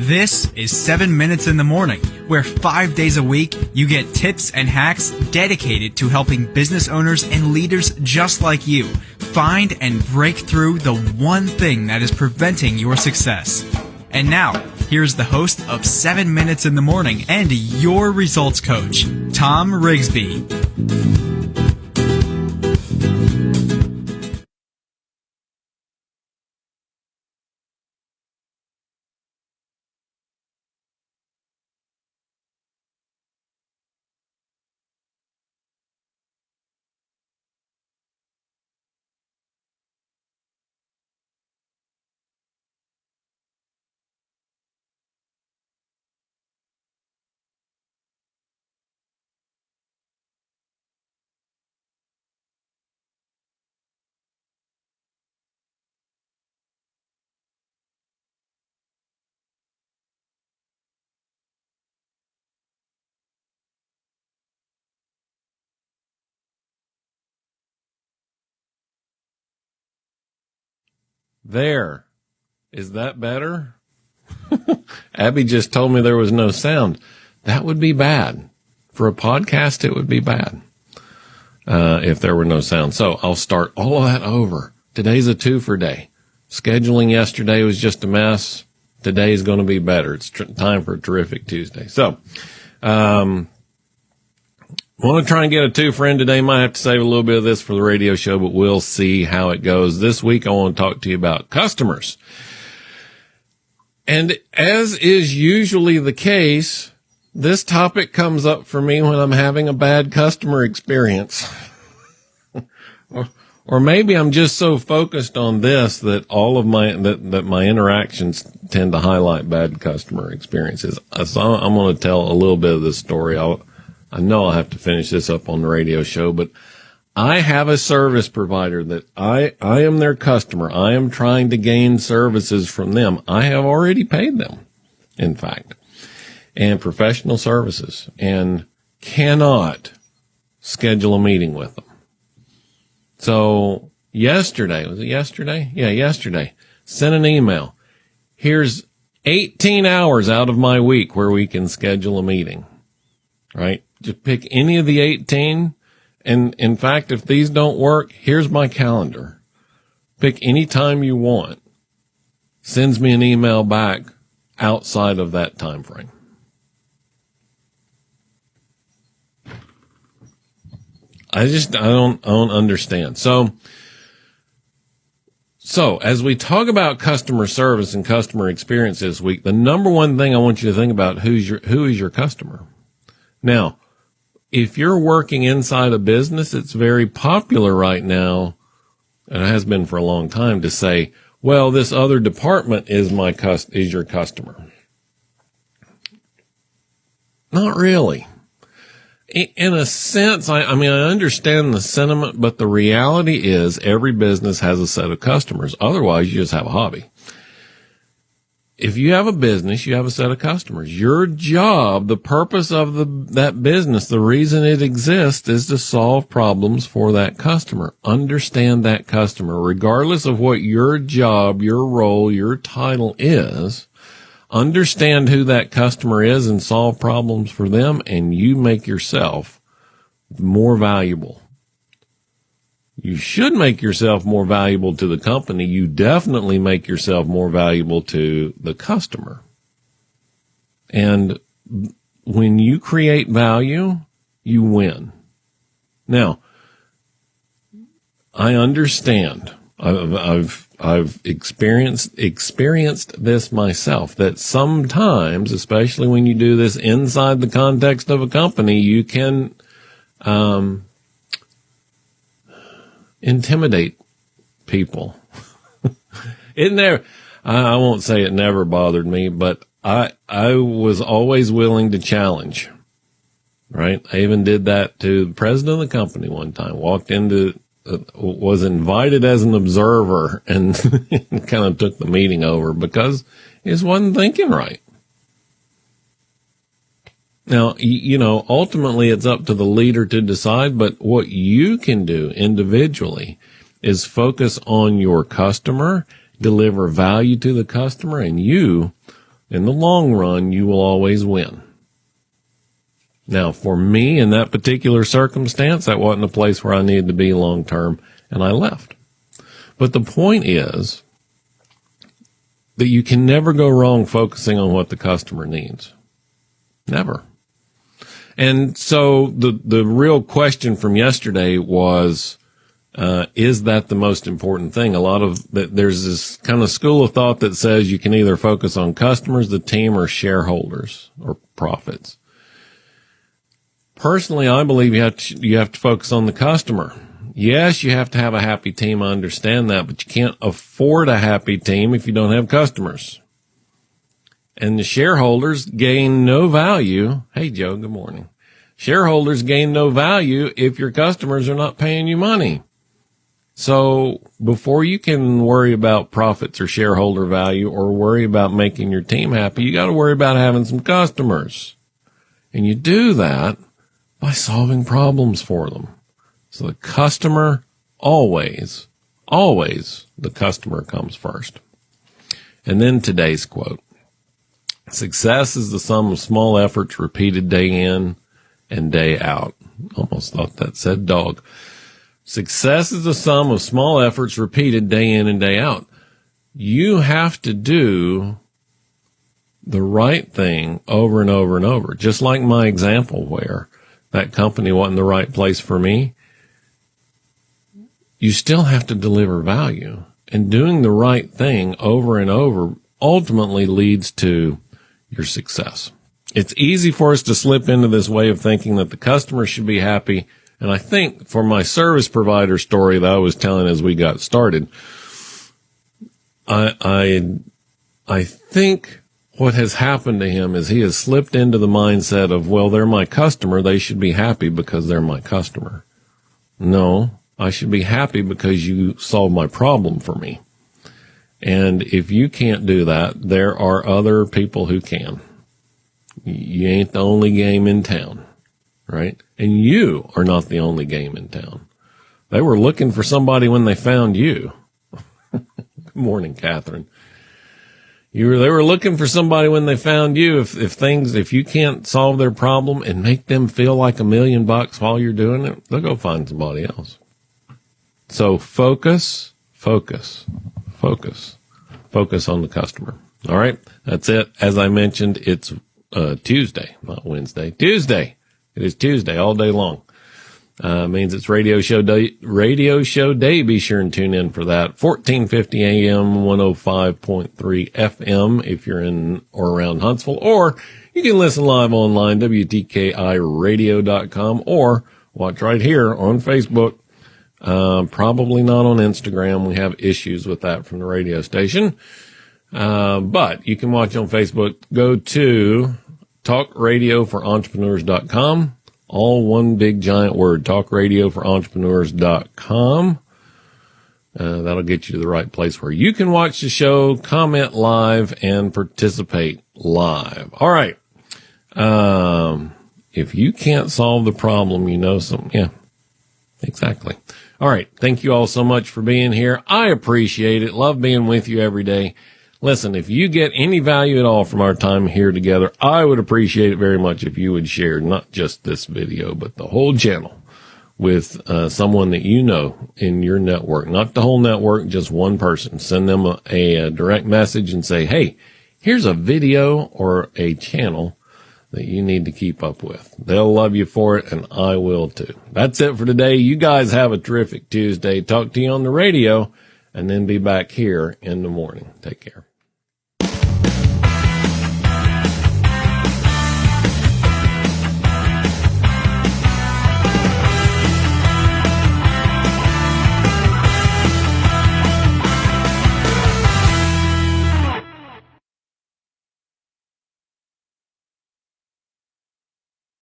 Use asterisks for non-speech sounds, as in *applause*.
This is 7 Minutes in the Morning, where five days a week you get tips and hacks dedicated to helping business owners and leaders just like you find and break through the one thing that is preventing your success. And now, here's the host of 7 Minutes in the Morning and your results coach, Tom Rigsby. There. Is that better? *laughs* Abby just told me there was no sound. That would be bad. For a podcast, it would be bad uh, if there were no sound. So I'll start all of that over. Today's a two for day. Scheduling yesterday was just a mess. Today is going to be better. It's tr- time for a terrific Tuesday. So, um, Want to try and get a two friend today. Might have to save a little bit of this for the radio show, but we'll see how it goes. This week, I want to talk to you about customers. And as is usually the case, this topic comes up for me when I'm having a bad customer experience. *laughs* or, or maybe I'm just so focused on this that all of my, that, that my interactions tend to highlight bad customer experiences. So I'm going to tell a little bit of this story. I'll, I know I'll have to finish this up on the radio show, but I have a service provider that I, I am their customer. I am trying to gain services from them. I have already paid them, in fact, and professional services and cannot schedule a meeting with them. So yesterday, was it yesterday? Yeah, yesterday, sent an email. Here's 18 hours out of my week where we can schedule a meeting, right? Just pick any of the 18. And in fact, if these don't work, here's my calendar. Pick any time you want. Sends me an email back outside of that time frame. I just I don't I don't understand. So so as we talk about customer service and customer experience this week, the number one thing I want you to think about who's your who is your customer. Now, if you're working inside a business, it's very popular right now, and it has been for a long time to say, well, this other department is my cust- is your customer. Not really. In a sense, I, I mean, I understand the sentiment, but the reality is every business has a set of customers. Otherwise, you just have a hobby if you have a business, you have a set of customers. Your job, the purpose of the, that business, the reason it exists is to solve problems for that customer. Understand that customer, regardless of what your job, your role, your title is. Understand who that customer is and solve problems for them and you make yourself more valuable you should make yourself more valuable to the company. You definitely make yourself more valuable to the customer. And when you create value, you win. Now, I understand. I've, I've, I've experienced, experienced this myself that sometimes, especially when you do this inside the context of a company, you can, um, intimidate people. *laughs* it never, I won't say it never bothered me, but I, I was always willing to challenge. Right. I even did that to the president of the company one time, walked into, uh, was invited as an observer and *laughs* kind of took the meeting over because he just wasn't thinking right. Now, you know, ultimately it's up to the leader to decide, but what you can do individually is focus on your customer, deliver value to the customer, and you in the long run, you will always win. Now, for me in that particular circumstance, that wasn't a place where I needed to be long term, and I left. But the point is that you can never go wrong focusing on what the customer needs. Never. And so the, the real question from yesterday was, uh, is that the most important thing? A lot of there's this kind of school of thought that says you can either focus on customers, the team, or shareholders or profits. Personally, I believe you have to, you have to focus on the customer. Yes, you have to have a happy team. I understand that, but you can't afford a happy team if you don't have customers. And the shareholders gain no value. Hey, Joe, good morning. Shareholders gain no value if your customers are not paying you money. So before you can worry about profits or shareholder value or worry about making your team happy, you got to worry about having some customers. And you do that by solving problems for them. So the customer always, always the customer comes first. And then today's quote. Success is the sum of small efforts repeated day in and day out. Almost thought that said dog. Success is the sum of small efforts repeated day in and day out. You have to do the right thing over and over and over. Just like my example where that company wasn't the right place for me. You still have to deliver value and doing the right thing over and over ultimately leads to your success. It's easy for us to slip into this way of thinking that the customer should be happy and I think for my service provider story that I was telling as we got started, I, I, I think what has happened to him is he has slipped into the mindset of, well, they're my customer. They should be happy because they're my customer. No, I should be happy because you solved my problem for me. And if you can't do that, there are other people who can. You ain't the only game in town right? And you are not the only game in town. They were looking for somebody when they found you. *laughs* Good morning, Catherine. You were, they were looking for somebody when they found you. If, if things, if you can't solve their problem and make them feel like a million bucks while you're doing it, they'll go find somebody else. So focus, focus, focus, focus on the customer. All right. That's it. As I mentioned, it's uh, Tuesday, not Wednesday. Tuesday. It is Tuesday all day long. Uh, means it's radio show day, radio show day. Be sure and tune in for that. 1450 AM, 105.3 FM if you're in or around Huntsville, or you can listen live online, WTKIradio.com, or watch right here on Facebook. Uh, probably not on Instagram. We have issues with that from the radio station. Uh, but you can watch on Facebook. Go to talkradioforentrepreneurs.com. All one big giant word, talkradioforentrepreneurs.com. Uh, that'll get you to the right place where you can watch the show, comment live, and participate live. All right. Um, if you can't solve the problem, you know some, yeah, exactly. All right. Thank you all so much for being here. I appreciate it. Love being with you every day. Listen, if you get any value at all from our time here together, I would appreciate it very much if you would share not just this video, but the whole channel with uh, someone that you know in your network, not the whole network, just one person. Send them a, a direct message and say, Hey, here's a video or a channel that you need to keep up with. They'll love you for it and I will too. That's it for today. You guys have a terrific Tuesday. Talk to you on the radio and then be back here in the morning. Take care.